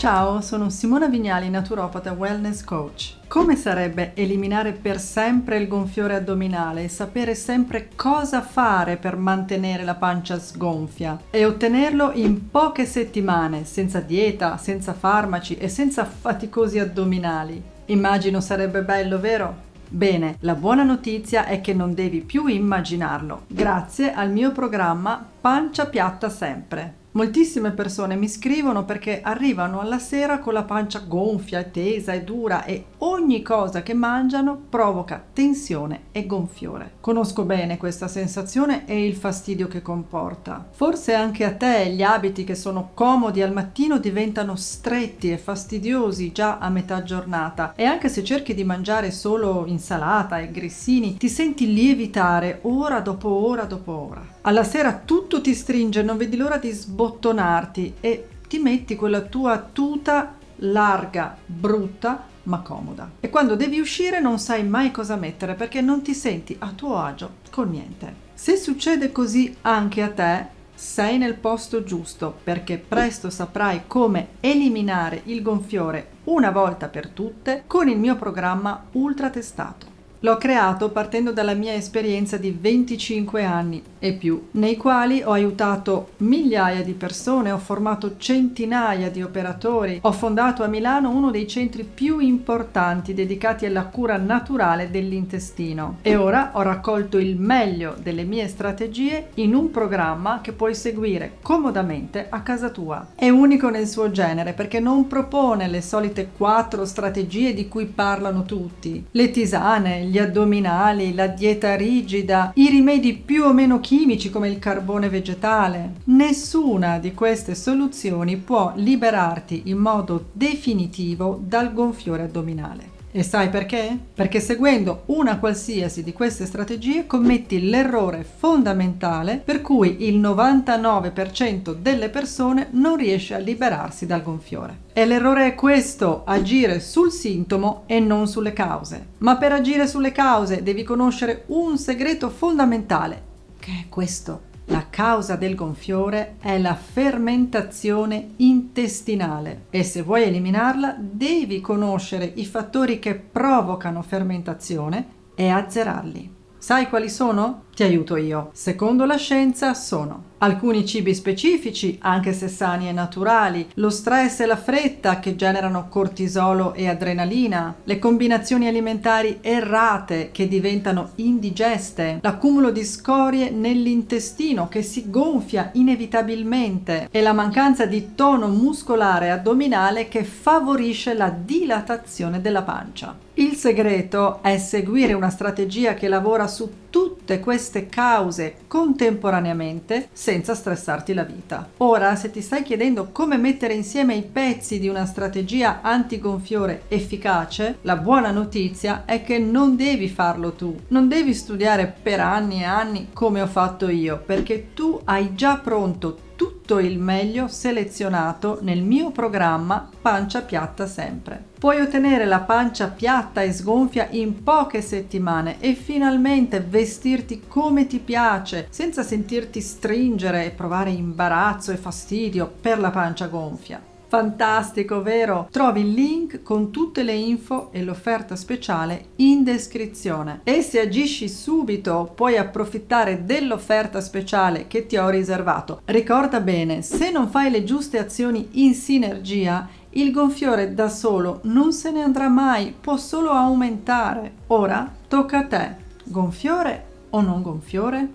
Ciao, sono Simona Vignali, naturopata wellness coach. Come sarebbe eliminare per sempre il gonfiore addominale e sapere sempre cosa fare per mantenere la pancia sgonfia e ottenerlo in poche settimane, senza dieta, senza farmaci e senza faticosi addominali? Immagino sarebbe bello, vero? Bene, la buona notizia è che non devi più immaginarlo, grazie al mio programma Pancia Piatta Sempre. Moltissime persone mi scrivono perché arrivano alla sera con la pancia gonfia, tesa e dura e ogni cosa che mangiano provoca tensione e gonfiore. Conosco bene questa sensazione e il fastidio che comporta. Forse anche a te gli abiti che sono comodi al mattino diventano stretti e fastidiosi già a metà giornata e anche se cerchi di mangiare solo insalata e grissini ti senti lievitare ora dopo ora dopo ora. Alla sera tutto ti stringe, non vedi l'ora di sbagliare sbottonarti e ti metti quella tua tuta larga, brutta, ma comoda. E quando devi uscire non sai mai cosa mettere perché non ti senti a tuo agio con niente. Se succede così anche a te, sei nel posto giusto perché presto saprai come eliminare il gonfiore una volta per tutte con il mio programma ultra testato. L'ho creato partendo dalla mia esperienza di 25 anni e più, nei quali ho aiutato migliaia di persone, ho formato centinaia di operatori, ho fondato a Milano uno dei centri più importanti dedicati alla cura naturale dell'intestino e ora ho raccolto il meglio delle mie strategie in un programma che puoi seguire comodamente a casa tua. È unico nel suo genere perché non propone le solite quattro strategie di cui parlano tutti, le tisane, gli addominali, la dieta rigida, i rimedi più o meno chimici come il carbone vegetale. Nessuna di queste soluzioni può liberarti in modo definitivo dal gonfiore addominale. E sai perché? Perché seguendo una qualsiasi di queste strategie commetti l'errore fondamentale per cui il 99% delle persone non riesce a liberarsi dal gonfiore. E l'errore è questo, agire sul sintomo e non sulle cause. Ma per agire sulle cause devi conoscere un segreto fondamentale, che è questo. Causa del gonfiore è la fermentazione intestinale e se vuoi eliminarla devi conoscere i fattori che provocano fermentazione e azzerarli. Sai quali sono? Ti aiuto io. Secondo la scienza sono alcuni cibi specifici, anche se sani e naturali, lo stress e la fretta che generano cortisolo e adrenalina, le combinazioni alimentari errate che diventano indigeste, l'accumulo di scorie nell'intestino che si gonfia inevitabilmente e la mancanza di tono muscolare addominale che favorisce la dilatazione della pancia. Il segreto è seguire una strategia che lavora su tutte queste cause contemporaneamente senza stressarti la vita. Ora, se ti stai chiedendo come mettere insieme i pezzi di una strategia antigonfiore efficace, la buona notizia è che non devi farlo tu. Non devi studiare per anni e anni come ho fatto io, perché tu hai già pronto tutto il meglio selezionato nel mio programma Pancia Piatta Sempre. Puoi ottenere la pancia piatta e sgonfia in poche settimane e finalmente vestirti come ti piace senza sentirti stringere e provare imbarazzo e fastidio per la pancia gonfia. Fantastico, vero? Trovi il link con tutte le info e l'offerta speciale in descrizione. E se agisci subito puoi approfittare dell'offerta speciale che ti ho riservato. Ricorda bene, se non fai le giuste azioni in sinergia, il gonfiore da solo non se ne andrà mai, può solo aumentare. Ora tocca a te. Gonfiore o non gonfiore?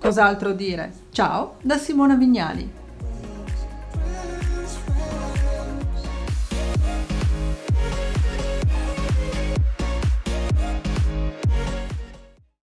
Cos'altro dire? Ciao da Simona Vignali.